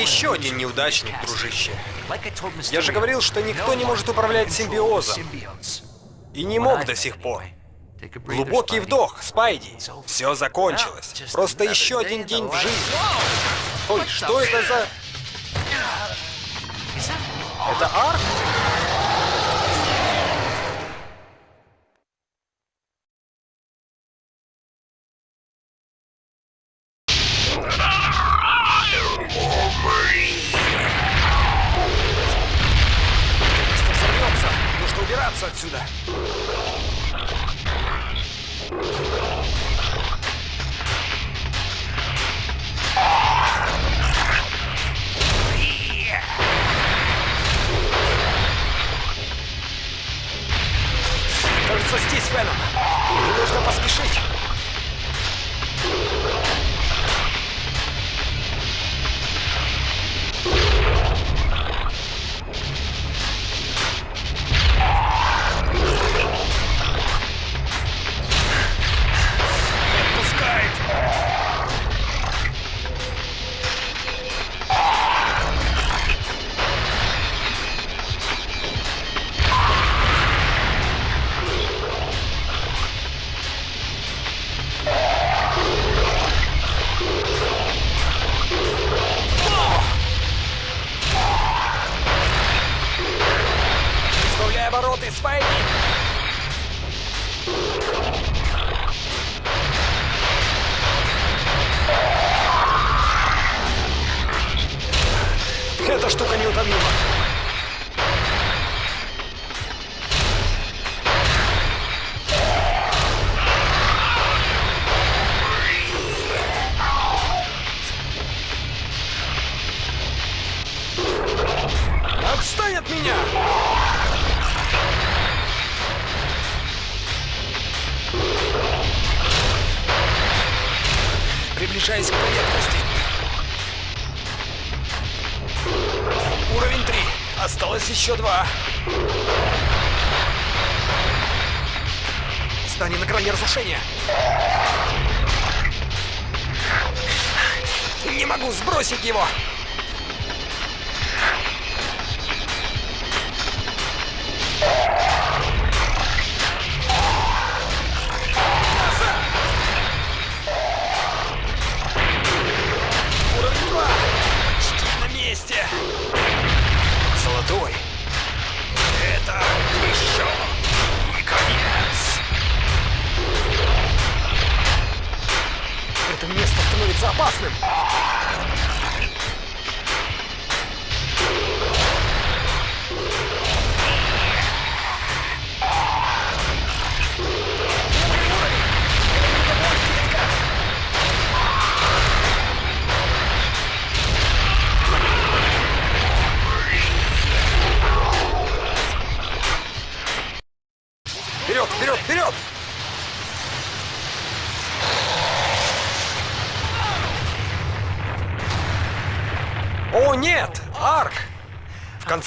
Еще один неудачник, дружище. Я же говорил, что никто не может управлять симбиозом. И не мог до сих пор. Глубокий вдох, Спайди. Все закончилось. Просто еще один день в жизни. Ой, что это за... Это арк? Еще два. Здание на грани разрушения. Не могу сбросить его.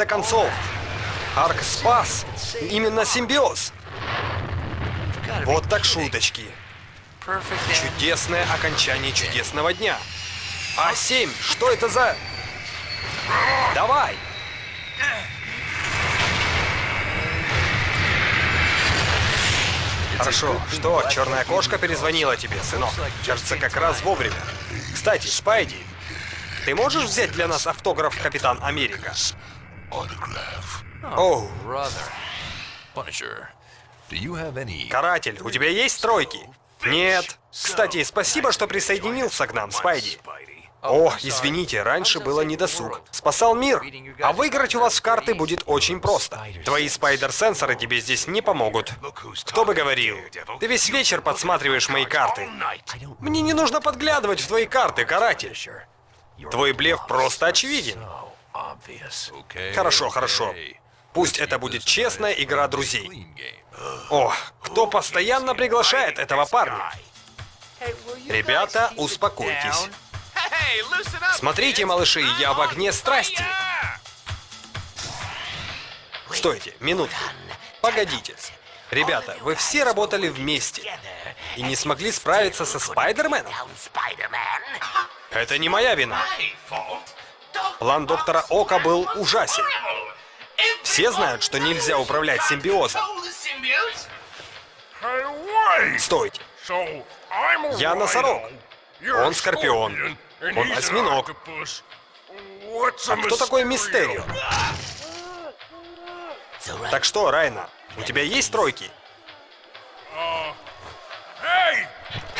Конце концов, Арк спас именно симбиоз. Вот так шуточки. Чудесное окончание чудесного дня. А7, что это за... Давай! Хорошо. Что, черная кошка перезвонила тебе, сынок? Кажется, как раз вовремя. Кстати, Спайди, ты можешь взять для нас автограф Капитан Америка? Оу, Punisher, do you have any... каратель, у тебя есть тройки? Нет. Кстати, спасибо, что присоединился к нам, Спайди. О, извините, раньше было недосуг. Спасал мир. А выиграть у вас в карты будет очень просто. Твои спайдер-сенсоры тебе здесь не помогут. Кто бы говорил? Ты весь вечер подсматриваешь мои карты. Мне не нужно подглядывать в твои карты, каратель. Твой блеф просто очевиден. Хорошо, хорошо. Пусть это будет честная игра друзей. О, кто постоянно приглашает этого парня? Ребята, успокойтесь. Смотрите, малыши, я в огне страсти. Стойте, минутку. Погодите. Ребята, вы все работали вместе и не смогли справиться со Спайдерменом? Это не моя вина. План доктора Ока был ужасен. Все знают, что нельзя управлять симбиозом. Стойте. Я носорог. Он скорпион. Он осьминог. А кто такой Мистерио? Так что, Райна, у тебя есть тройки?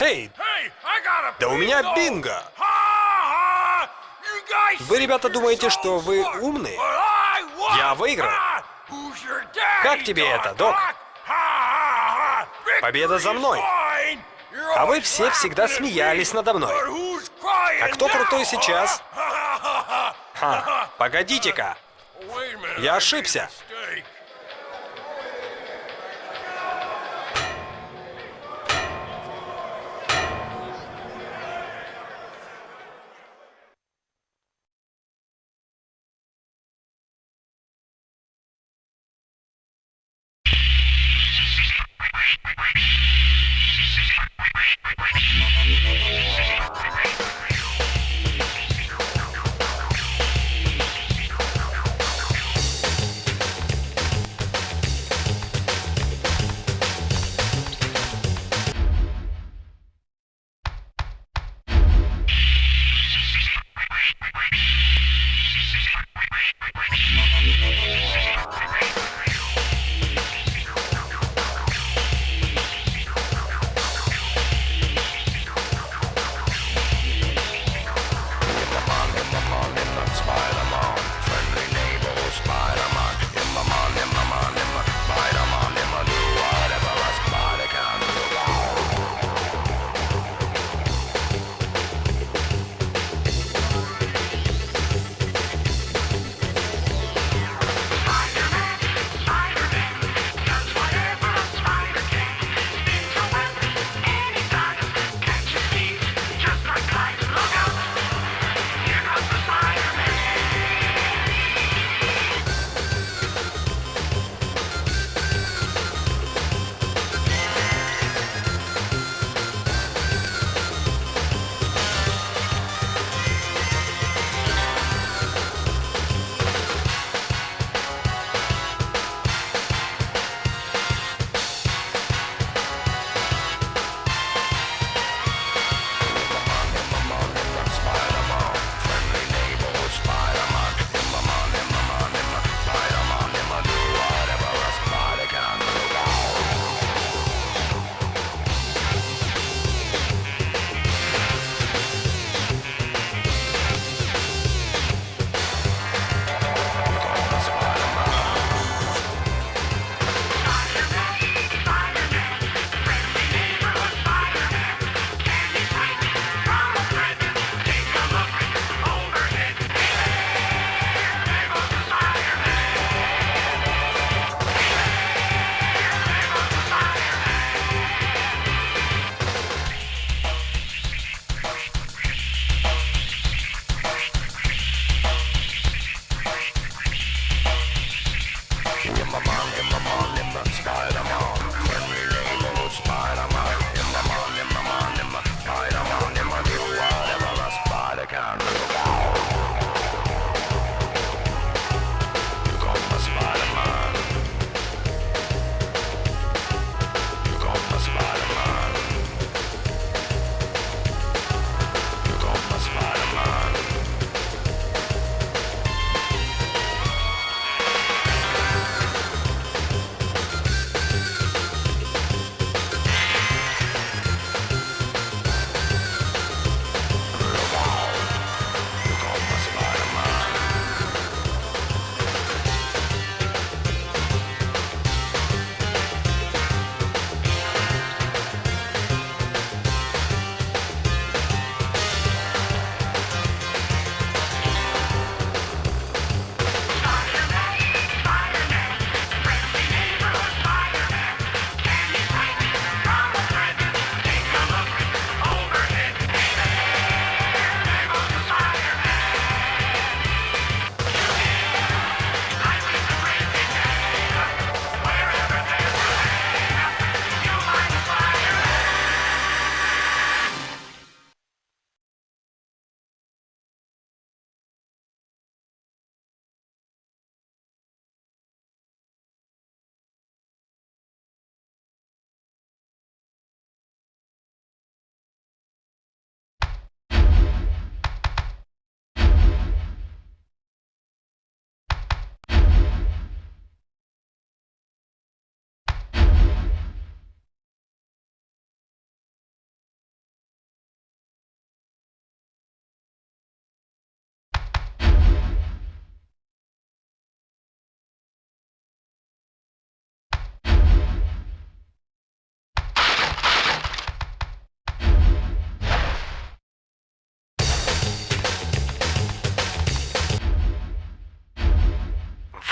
Эй, да у меня бинго! Вы, ребята, думаете, что вы умные? Я выиграл. Как тебе это, док? Победа за мной. А вы все всегда смеялись надо мной. А кто крутой сейчас? Погодите-ка. Я ошибся.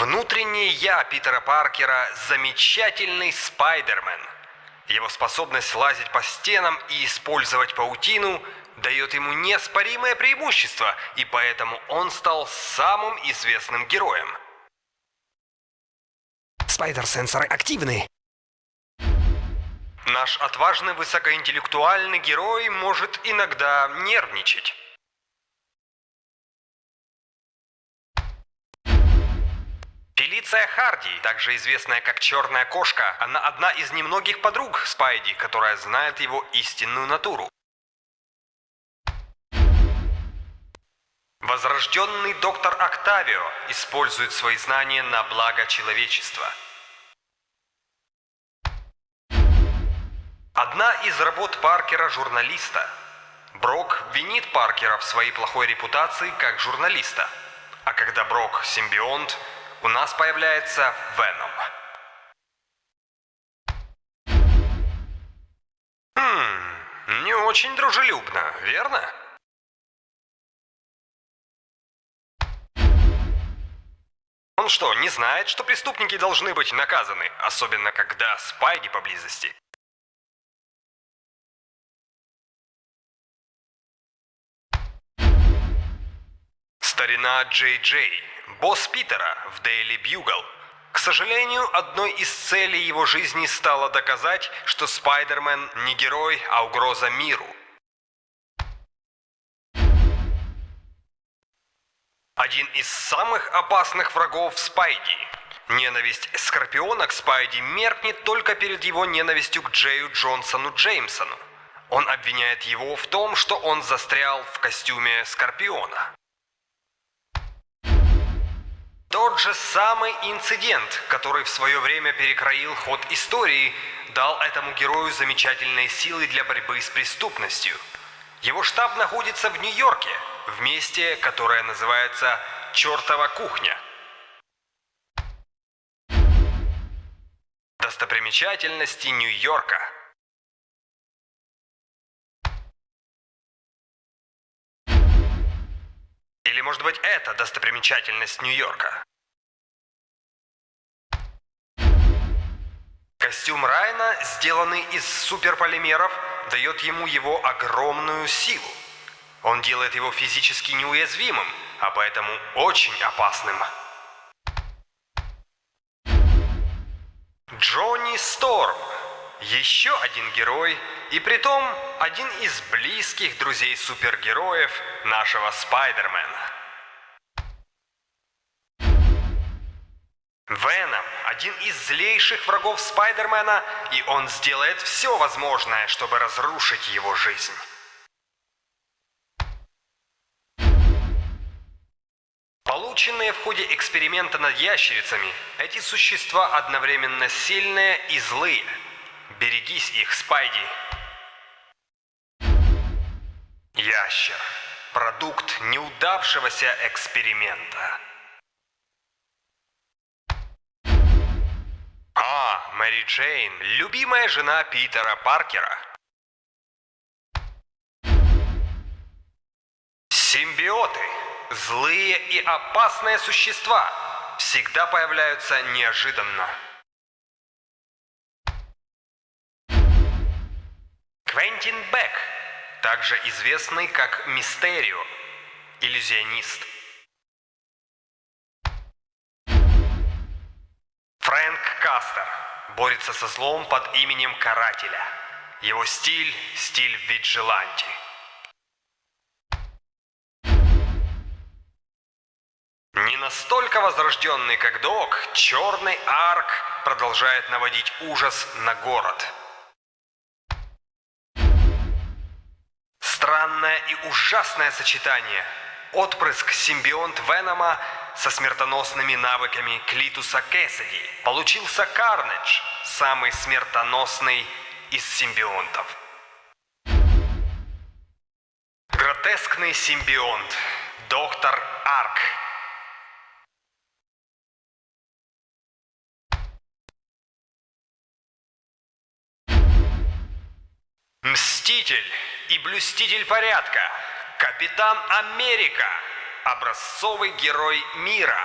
Внутреннее я Питера Паркера – замечательный Спайдермен. Его способность лазить по стенам и использовать паутину дает ему неоспоримое преимущество, и поэтому он стал самым известным героем. Спайдер-сенсоры активны. Наш отважный высокоинтеллектуальный герой может иногда нервничать. Фелиция Харди, также известная как Черная Кошка, она одна из немногих подруг Спайди, которая знает его истинную натуру. Возрожденный доктор Октавио использует свои знания на благо человечества. Одна из работ Паркера – журналиста. Брок винит Паркера в своей плохой репутации как журналиста. А когда Брок – симбионт, у нас появляется Веном. Хм, не очень дружелюбно, верно? Он что, не знает, что преступники должны быть наказаны, особенно когда Спайди поблизости? Старина Джей Джей, босс Питера в Daily Bugle. К сожалению, одной из целей его жизни стало доказать, что Спайдермен не герой, а угроза миру. Один из самых опасных врагов Спайди. Ненависть Скорпиона к Спайди меркнет только перед его ненавистью к Джею Джонсону Джеймсону. Он обвиняет его в том, что он застрял в костюме Скорпиона. Тот же самый инцидент, который в свое время перекроил ход истории, дал этому герою замечательные силы для борьбы с преступностью. Его штаб находится в Нью-Йорке, в месте, которое называется «Чертова кухня». Достопримечательности Нью-Йорка – может быть, это достопримечательность Нью-Йорка? Костюм Райна, сделанный из суперполимеров, дает ему его огромную силу. Он делает его физически неуязвимым, а поэтому очень опасным. Джонни Сторм. Еще один герой, и притом один из близких друзей супергероев нашего Спайдермена. Веном – один из злейших врагов Спайдермена, и он сделает все возможное, чтобы разрушить его жизнь. Полученные в ходе эксперимента над ящерицами, эти существа одновременно сильные и злые. Берегись их, Спайди. Ящер. Продукт неудавшегося эксперимента. Мэри Джейн, любимая жена Питера Паркера. Симбиоты. Злые и опасные существа. Всегда появляются неожиданно. Квентин Бек, также известный как Мистерио, иллюзионист. Фрэнк Кастер борется со злом под именем Карателя. Его стиль – стиль виджиланти. Не настолько возрожденный, как Док, Черный Арк продолжает наводить ужас на город. Странное и ужасное сочетание. Отпрыск симбионт Венома со смертоносными навыками Клитуса Кэссиди. Получился Карнедж, самый смертоносный из симбионтов. Гротескный симбионт. Доктор Арк. Мститель и блюститель порядка. Капитан Америка. Образцовый герой мира.